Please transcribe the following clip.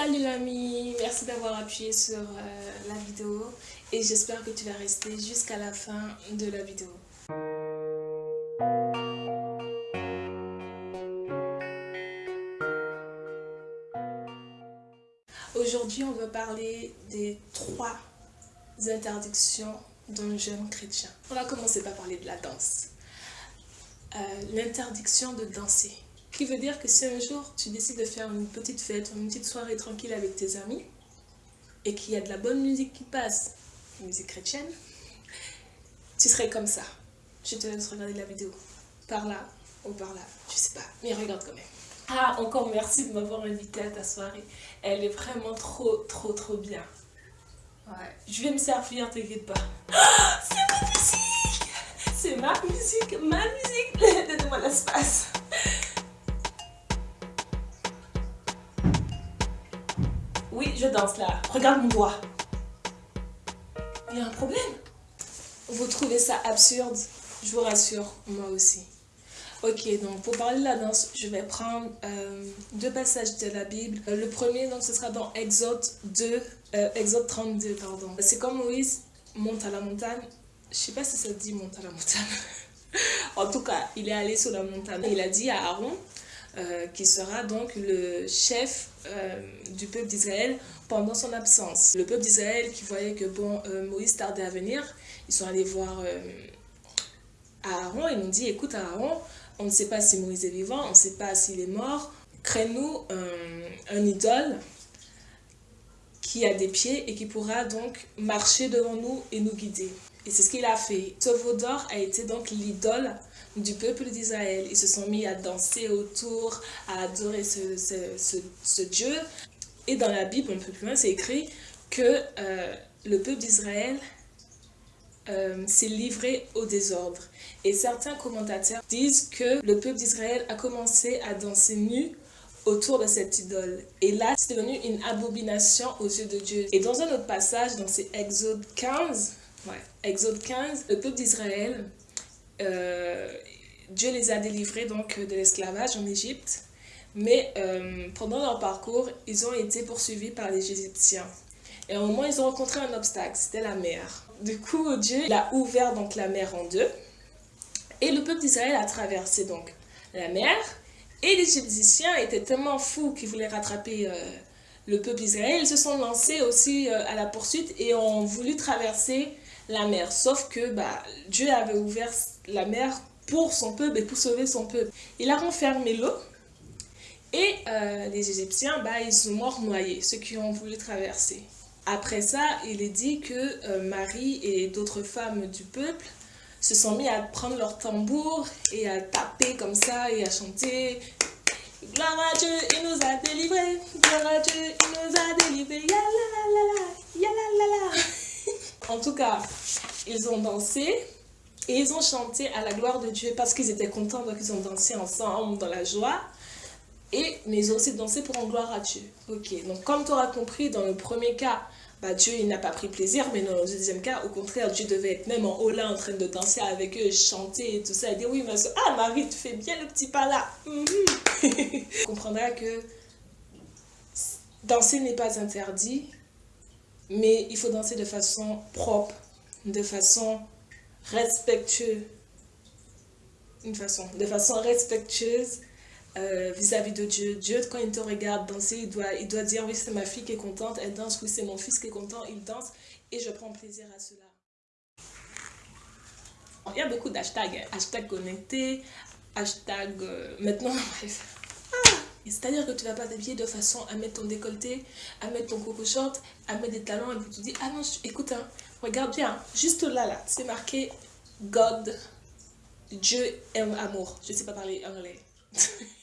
Salut l'ami, merci d'avoir appuyé sur euh, la vidéo et j'espère que tu vas rester jusqu'à la fin de la vidéo. Aujourd'hui, on va parler des trois interdictions d'un jeune chrétien. On va commencer par parler de la danse. Euh, l'interdiction de danser qui veut dire que si un jour tu décides de faire une petite fête, une petite soirée tranquille avec tes amis, et qu'il y a de la bonne musique qui passe, musique chrétienne, tu serais comme ça. Je te laisse regarder la vidéo. Par là ou par là, je sais pas, mais regarde quand même. Ah, encore merci de m'avoir invité à ta soirée. Elle est vraiment trop, trop, trop bien. Ouais, je vais me servir, t'inquiète pas. c'est ma musique C'est ma musique, ma musique Donne-moi l'espace. Oui, je danse là. Regarde mon doigt. Il y a un problème. Vous trouvez ça absurde Je vous rassure, moi aussi. Ok, donc pour parler de la danse, je vais prendre euh, deux passages de la Bible. Euh, le premier, donc, ce sera dans Exode 2, euh, Exode 32, pardon. C'est comme Moïse monte à la montagne. Je sais pas si ça dit monte à la montagne. en tout cas, il est allé sur la montagne. Il a dit à Aaron, euh, qui sera donc le chef euh, du peuple d'Israël pendant son absence. Le peuple d'Israël qui voyait que bon, euh, Moïse tardait à venir, ils sont allés voir Aaron et nous dit écoute Aaron, on ne sait pas si Moïse est vivant, on ne sait pas s'il est mort, crée-nous un, idole qui a des pieds et qui pourra donc marcher devant nous et nous guider. Et c'est ce qu'il a fait. Ce a été donc l'idole du peuple d'Israël. Ils se sont mis à danser autour, à adorer ce, ce, ce, Dieu. Et dans la Bible, un peu plus loin, c'est écrit que euh, le peuple d'Israël euh, s'est livré au désordre. Et certains commentateurs disent que le peuple d'Israël a commencé à danser nu autour de cette idole. Et là, c'est devenu une abomination aux yeux de Dieu. Et dans un autre passage, donc c'est Exode 15, ouais, Exode 15, le peuple d'Israël euh, Dieu les a délivrés donc de l'esclavage en Égypte. Mais euh, pendant leur parcours, ils ont été poursuivis par les Égyptiens. Et au moment, ils ont rencontré un obstacle, c'était la mer. Du coup, Dieu a ouvert donc la mer en deux. Et le peuple d'Israël a traversé donc la mer. Et les Égyptiens étaient tellement fous qu'ils voulaient rattraper euh, le peuple d'Israël. Ils se sont lancés aussi à la poursuite et ont voulu traverser la mer. Sauf que bah, Dieu avait ouvert la mer pour son peuple et pour sauver son peuple. Il a renfermé l'eau et euh, les Égyptiens, bah, ils sont morts noyés, ceux qui ont voulu traverser. Après ça, il est dit que euh, Marie et d'autres femmes du peuple se sont mis à prendre leur tambour et à taper comme ça et à chanter Gloire à Dieu, il nous a délivrés. Gloire à Dieu, il nous a délivrés. En tout cas, ils ont dansé et ils ont chanté à la gloire de Dieu parce qu'ils étaient contents, donc ils ont dansé ensemble dans la joie. Et, mais ils ont aussi dansé pour en gloire à Dieu. Ok, donc comme tu auras compris, dans le premier cas, bah, Dieu il n'a pas pris plaisir, mais dans le deuxième cas, au contraire, Dieu devait être même en haut là en train de danser avec eux, chanter et tout ça. Et dire oui, ma soeur, ah Marie, tu fais bien le petit pas là. Mm tu comprendras que danser n'est pas interdit, mais il faut danser de façon propre, de façon respectueuse. Une façon, de façon respectueuse euh, vis-à-vis de Dieu. Dieu, quand il te regarde danser, il doit, il doit dire, oui, c'est ma fille qui est contente, elle danse, oui, c'est mon fils qui est content, il danse, et je prends plaisir à cela. Il y a beaucoup d'hashtags, hein. hashtag connecté, hashtag euh, maintenant. C'est-à-dire que tu vas pas t'habiller de façon à mettre ton décolleté, à mettre ton coco short, à mettre des talons et puis tu dis ah non écoute hein, regarde bien juste là là c'est marqué God Dieu aime amour. Je sais pas parler anglais